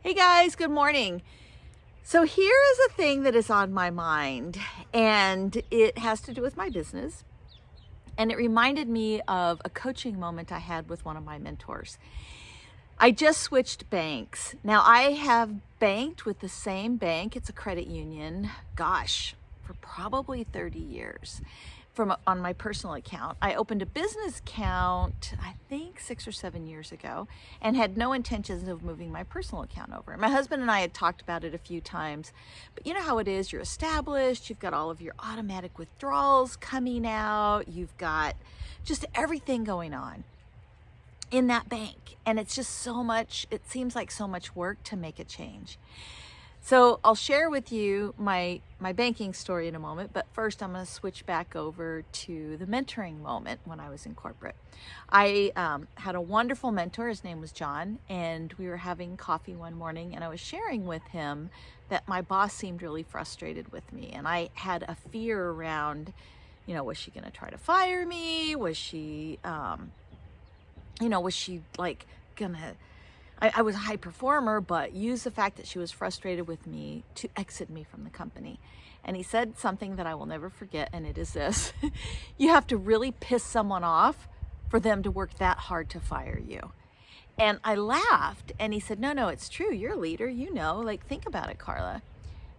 Hey guys, good morning. So here is a thing that is on my mind and it has to do with my business. And it reminded me of a coaching moment I had with one of my mentors. I just switched banks. Now I have banked with the same bank. It's a credit union. Gosh, for probably 30 years from on my personal account. I opened a business account, I think six or seven years ago, and had no intentions of moving my personal account over. My husband and I had talked about it a few times, but you know how it is, you're established, you've got all of your automatic withdrawals coming out, you've got just everything going on in that bank. And it's just so much, it seems like so much work to make a change. So I'll share with you my, my banking story in a moment, but first I'm going to switch back over to the mentoring moment when I was in corporate. I um, had a wonderful mentor, his name was John, and we were having coffee one morning and I was sharing with him that my boss seemed really frustrated with me and I had a fear around, you know, was she going to try to fire me? Was she, um, you know, was she like going to I, I was a high performer, but used the fact that she was frustrated with me to exit me from the company. And he said something that I will never forget, and it is this. you have to really piss someone off for them to work that hard to fire you. And I laughed, and he said, no, no, it's true. You're a leader, you know, like think about it, Carla.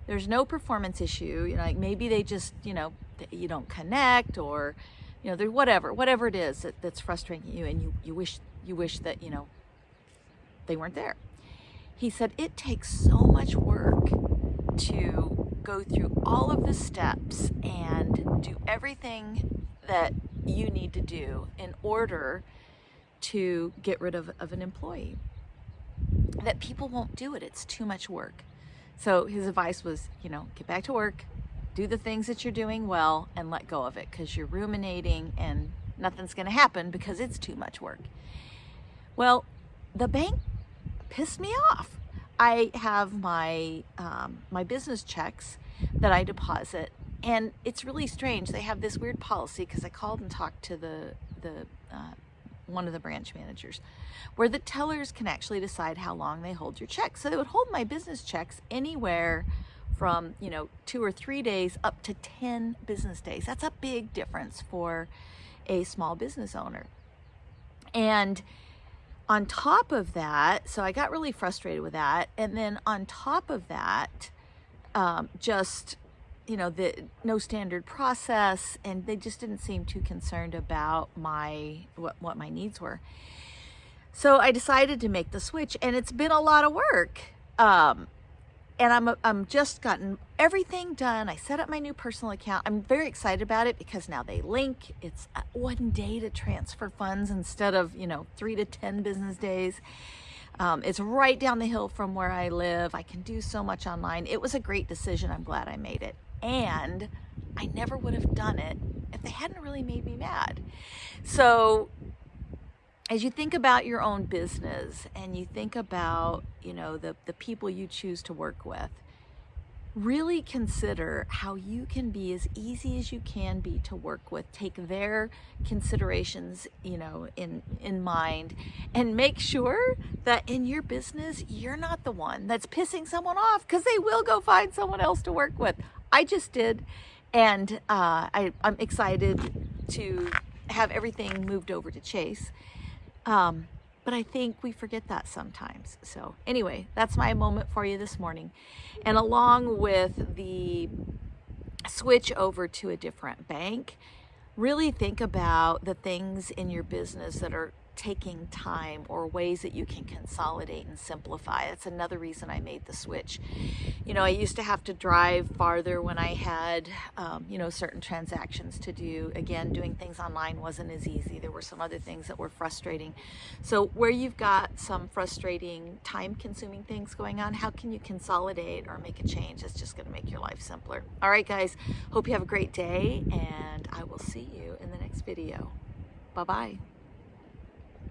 There's no performance issue. You know, like maybe they just, you know, you don't connect or, you know, whatever, whatever it is that, that's frustrating you and you, you wish you wish that, you know, they weren't there. He said, it takes so much work to go through all of the steps and do everything that you need to do in order to get rid of, of an employee. That people won't do it. It's too much work. So his advice was, you know, get back to work, do the things that you're doing well and let go of it because you're ruminating and nothing's going to happen because it's too much work. Well, the bank pissed me off. I have my, um, my business checks that I deposit and it's really strange. They have this weird policy because I called and talked to the, the uh, one of the branch managers where the tellers can actually decide how long they hold your checks. So they would hold my business checks anywhere from, you know, two or three days up to 10 business days. That's a big difference for a small business owner. And on top of that, so I got really frustrated with that. And then on top of that, um, just, you know, the no standard process and they just didn't seem too concerned about my, what, what my needs were. So I decided to make the switch and it's been a lot of work. Um, and I'm, I'm just gotten everything done. I set up my new personal account. I'm very excited about it because now they link. It's one day to transfer funds instead of, you know, three to 10 business days. Um, it's right down the hill from where I live. I can do so much online. It was a great decision. I'm glad I made it. And I never would have done it if they hadn't really made me mad. So as you think about your own business and you think about, you know, the, the people you choose to work with, really consider how you can be as easy as you can be to work with. Take their considerations, you know, in, in mind and make sure that in your business, you're not the one that's pissing someone off because they will go find someone else to work with. I just did. And uh, I, I'm excited to have everything moved over to Chase. Um, but I think we forget that sometimes. So anyway, that's my moment for you this morning. And along with the switch over to a different bank, really think about the things in your business that are taking time or ways that you can consolidate and simplify. That's another reason I made the switch. You know, I used to have to drive farther when I had, um, you know, certain transactions to do. Again, doing things online wasn't as easy. There were some other things that were frustrating. So where you've got some frustrating, time-consuming things going on, how can you consolidate or make a change that's just going to make your life simpler? All right, guys, hope you have a great day, and I will see you in the next video. Bye-bye.